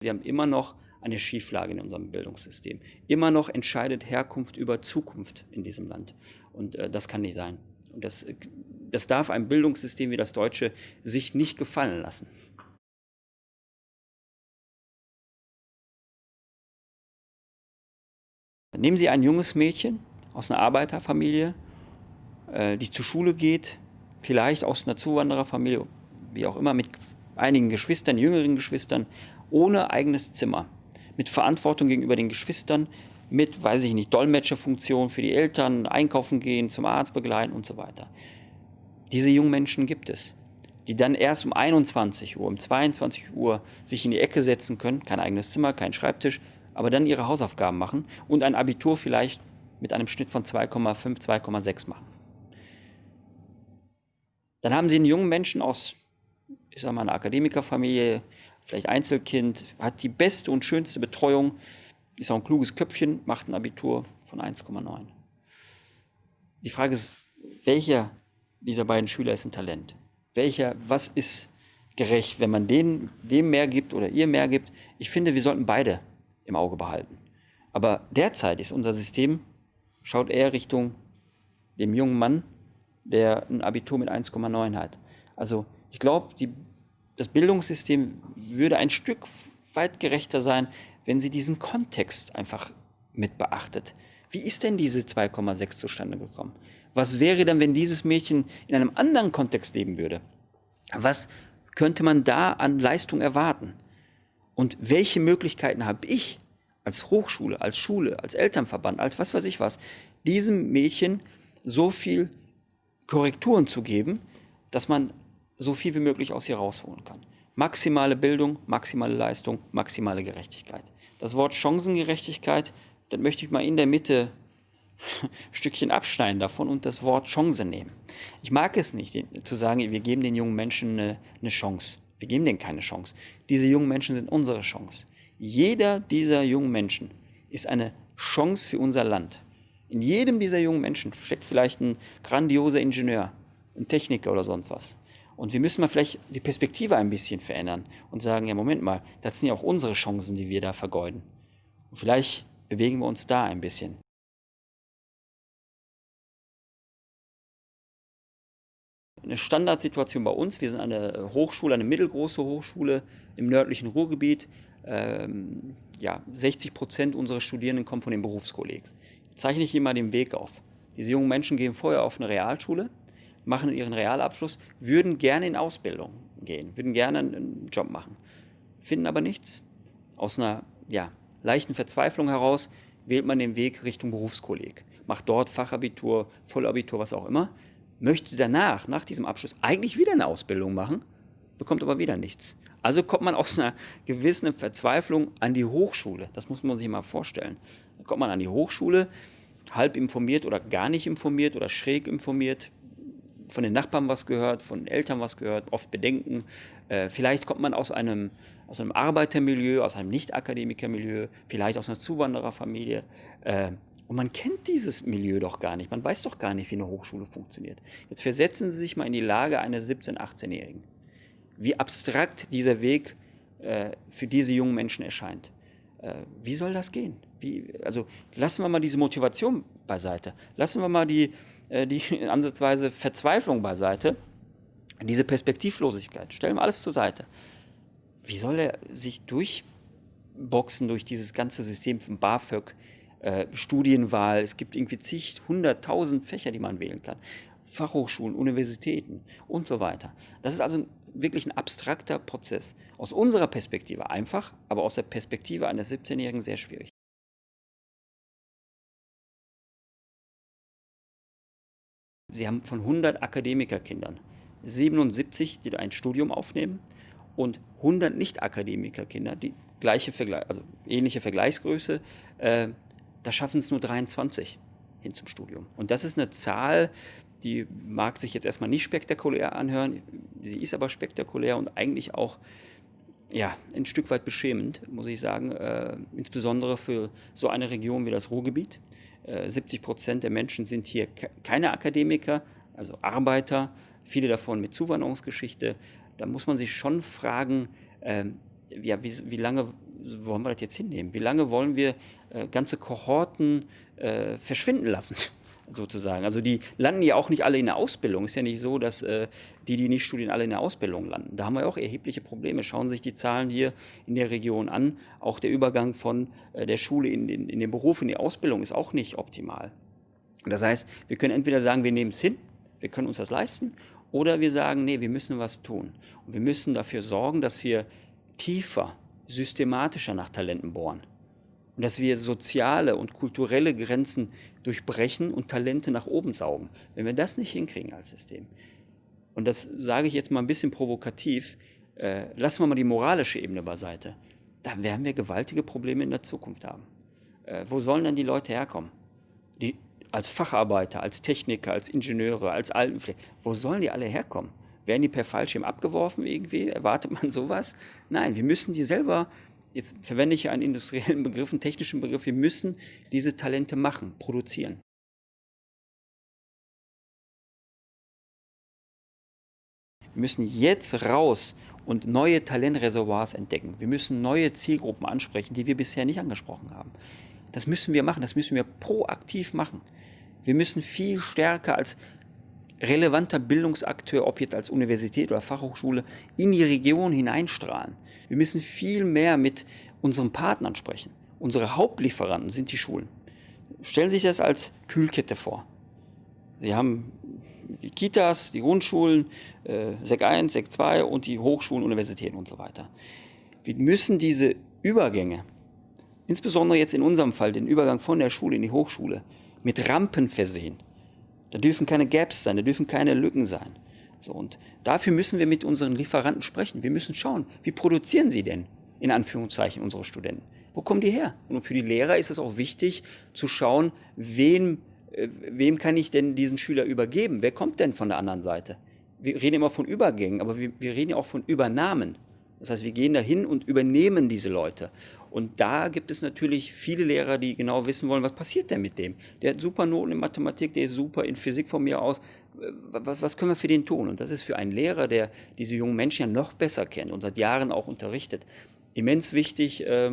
Wir haben immer noch eine Schieflage in unserem Bildungssystem. Immer noch entscheidet Herkunft über Zukunft in diesem Land. Und äh, das kann nicht sein. Und das, das darf ein Bildungssystem wie das deutsche sich nicht gefallen lassen. Nehmen Sie ein junges Mädchen aus einer Arbeiterfamilie, äh, die zur Schule geht, vielleicht aus einer Zuwandererfamilie, wie auch immer, mit einigen Geschwistern, jüngeren Geschwistern, ohne eigenes Zimmer, mit Verantwortung gegenüber den Geschwistern, mit, weiß ich nicht, Dolmetscherfunktion für die Eltern, einkaufen gehen, zum Arzt begleiten und so weiter. Diese jungen Menschen gibt es, die dann erst um 21 Uhr, um 22 Uhr sich in die Ecke setzen können, kein eigenes Zimmer, kein Schreibtisch, aber dann ihre Hausaufgaben machen und ein Abitur vielleicht mit einem Schnitt von 2,5, 2,6 machen. Dann haben Sie einen jungen Menschen aus, ich sage mal, einer Akademikerfamilie, vielleicht Einzelkind, hat die beste und schönste Betreuung, ist auch ein kluges Köpfchen, macht ein Abitur von 1,9. Die Frage ist, welcher dieser beiden Schüler ist ein Talent? Welcher, was ist gerecht, wenn man denen, dem mehr gibt oder ihr mehr gibt? Ich finde, wir sollten beide im Auge behalten. Aber derzeit ist unser System, schaut eher Richtung dem jungen Mann, der ein Abitur mit 1,9 hat. Also ich glaube, das Bildungssystem würde ein Stück weit gerechter sein, wenn sie diesen Kontext einfach mit beachtet. Wie ist denn diese 2,6 zustande gekommen? Was wäre denn, wenn dieses Mädchen in einem anderen Kontext leben würde? Was könnte man da an Leistung erwarten? Und welche Möglichkeiten habe ich als Hochschule, als Schule, als Elternverband, als was weiß ich was, diesem Mädchen so viel Korrekturen zu geben, dass man so viel wie möglich aus ihr rausholen kann. Maximale Bildung, maximale Leistung, maximale Gerechtigkeit. Das Wort Chancengerechtigkeit, das möchte ich mal in der Mitte ein Stückchen abschneiden davon und das Wort Chance nehmen. Ich mag es nicht, zu sagen, wir geben den jungen Menschen eine, eine Chance. Wir geben denen keine Chance. Diese jungen Menschen sind unsere Chance. Jeder dieser jungen Menschen ist eine Chance für unser Land. In jedem dieser jungen Menschen steckt vielleicht ein grandioser Ingenieur, ein Techniker oder sonst was. Und wir müssen mal vielleicht die Perspektive ein bisschen verändern und sagen, ja Moment mal, das sind ja auch unsere Chancen, die wir da vergeuden. Und vielleicht bewegen wir uns da ein bisschen. Eine Standardsituation bei uns, wir sind eine Hochschule, eine mittelgroße Hochschule im nördlichen Ruhrgebiet. Ähm, ja, 60 Prozent unserer Studierenden kommen von den Berufskollegs zeichne ich immer den Weg auf. Diese jungen Menschen gehen vorher auf eine Realschule, machen ihren Realabschluss, würden gerne in Ausbildung gehen, würden gerne einen Job machen, finden aber nichts. Aus einer ja, leichten Verzweiflung heraus wählt man den Weg Richtung Berufskolleg, macht dort Fachabitur, Vollabitur, was auch immer, möchte danach, nach diesem Abschluss, eigentlich wieder eine Ausbildung machen, bekommt aber wieder nichts. Also kommt man aus einer gewissen Verzweiflung an die Hochschule. Das muss man sich mal vorstellen. Dann kommt man an die Hochschule, halb informiert oder gar nicht informiert oder schräg informiert, von den Nachbarn was gehört, von den Eltern was gehört, oft Bedenken. Äh, vielleicht kommt man aus einem, aus einem Arbeitermilieu, aus einem Nicht-Akademikermilieu, vielleicht aus einer Zuwandererfamilie. Äh, und man kennt dieses Milieu doch gar nicht. Man weiß doch gar nicht, wie eine Hochschule funktioniert. Jetzt versetzen Sie sich mal in die Lage eines 17-, 18-Jährigen. Wie abstrakt dieser Weg äh, für diese jungen Menschen erscheint. Äh, wie soll das gehen? Wie, also lassen wir mal diese Motivation beiseite. Lassen wir mal die, die ansatzweise Verzweiflung beiseite. Diese Perspektivlosigkeit. Stellen wir alles zur Seite. Wie soll er sich durchboxen durch dieses ganze System von BAföG, äh, Studienwahl? Es gibt irgendwie zig, hunderttausend Fächer, die man wählen kann. Fachhochschulen, Universitäten und so weiter. Das ist also wirklich ein abstrakter Prozess. Aus unserer Perspektive einfach, aber aus der Perspektive eines 17-Jährigen sehr schwierig. Sie haben von 100 Akademikerkindern 77, die ein Studium aufnehmen und 100 Nicht-Akademikerkinder, die gleiche also ähnliche Vergleichsgröße, äh, da schaffen es nur 23 hin zum Studium. Und das ist eine Zahl, die mag sich jetzt erstmal nicht spektakulär anhören, sie ist aber spektakulär und eigentlich auch ja, ein Stück weit beschämend, muss ich sagen, äh, insbesondere für so eine Region wie das Ruhrgebiet. Äh, 70 Prozent der Menschen sind hier keine Akademiker, also Arbeiter, viele davon mit Zuwanderungsgeschichte. Da muss man sich schon fragen, äh, ja, wie, wie lange wollen wir das jetzt hinnehmen? Wie lange wollen wir äh, ganze Kohorten äh, verschwinden lassen? Sozusagen. Also die landen ja auch nicht alle in der Ausbildung. Ist ja nicht so, dass äh, die, die nicht studieren, alle in der Ausbildung landen. Da haben wir auch erhebliche Probleme. Schauen Sie sich die Zahlen hier in der Region an. Auch der Übergang von äh, der Schule in den, in den Beruf, in die Ausbildung ist auch nicht optimal. Das heißt, wir können entweder sagen, wir nehmen es hin, wir können uns das leisten, oder wir sagen, nee, wir müssen was tun. Und wir müssen dafür sorgen, dass wir tiefer, systematischer nach Talenten bohren. Und dass wir soziale und kulturelle Grenzen durchbrechen und Talente nach oben saugen. Wenn wir das nicht hinkriegen als System, und das sage ich jetzt mal ein bisschen provokativ, äh, lassen wir mal die moralische Ebene beiseite, dann werden wir gewaltige Probleme in der Zukunft haben. Äh, wo sollen denn die Leute herkommen? Die, als Facharbeiter, als Techniker, als Ingenieure, als Altenpfleger, wo sollen die alle herkommen? Werden die per Fallschirm abgeworfen irgendwie? Erwartet man sowas? Nein, wir müssen die selber jetzt verwende ich einen industriellen Begriff, einen technischen Begriff, wir müssen diese Talente machen, produzieren. Wir müssen jetzt raus und neue Talentreservoirs entdecken. Wir müssen neue Zielgruppen ansprechen, die wir bisher nicht angesprochen haben. Das müssen wir machen, das müssen wir proaktiv machen. Wir müssen viel stärker als relevanter Bildungsakteur, ob jetzt als Universität oder Fachhochschule, in die Region hineinstrahlen. Wir müssen viel mehr mit unseren Partnern sprechen. Unsere Hauptlieferanten sind die Schulen. Stellen Sie sich das als Kühlkette vor. Sie haben die Kitas, die Grundschulen, äh, SEC 1, SEC 2 und die Hochschulen, Universitäten und so weiter. Wir müssen diese Übergänge, insbesondere jetzt in unserem Fall den Übergang von der Schule in die Hochschule, mit Rampen versehen. Da dürfen keine Gaps sein, da dürfen keine Lücken sein. So, und dafür müssen wir mit unseren Lieferanten sprechen. Wir müssen schauen, wie produzieren sie denn, in Anführungszeichen, unsere Studenten? Wo kommen die her? Und für die Lehrer ist es auch wichtig zu schauen, wem, äh, wem kann ich denn diesen Schüler übergeben? Wer kommt denn von der anderen Seite? Wir reden immer von Übergängen, aber wir, wir reden ja auch von Übernahmen. Das heißt, wir gehen dahin und übernehmen diese Leute. Und da gibt es natürlich viele Lehrer, die genau wissen wollen, was passiert denn mit dem? Der hat super Noten in Mathematik, der ist super in Physik von mir aus. Was, was können wir für den tun? Und das ist für einen Lehrer, der diese jungen Menschen ja noch besser kennt und seit Jahren auch unterrichtet, immens wichtig, äh,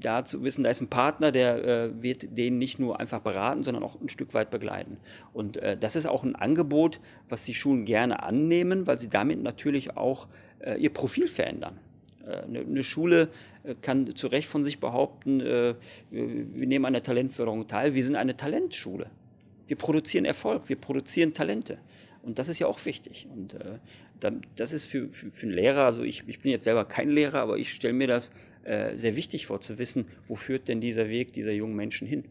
da zu wissen, da ist ein Partner, der äh, wird den nicht nur einfach beraten, sondern auch ein Stück weit begleiten. Und äh, das ist auch ein Angebot, was die Schulen gerne annehmen, weil sie damit natürlich auch äh, ihr Profil verändern. Eine, eine Schule kann zu Recht von sich behaupten, wir nehmen an der Talentförderung teil, wir sind eine Talentschule. Wir produzieren Erfolg, wir produzieren Talente. Und das ist ja auch wichtig. Und äh, das ist für, für, für einen Lehrer, also ich, ich bin jetzt selber kein Lehrer, aber ich stelle mir das äh, sehr wichtig vor, zu wissen, wo führt denn dieser Weg dieser jungen Menschen hin.